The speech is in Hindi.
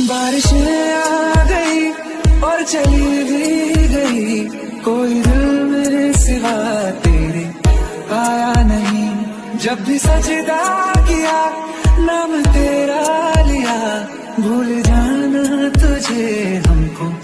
बारिश आ गई और चली भी गई। कोई दिल मेरे सिवा तेरे आया नहीं। जब भी सजदा किया, नाम तेरा लिया। भूल जाना तुझे हमको।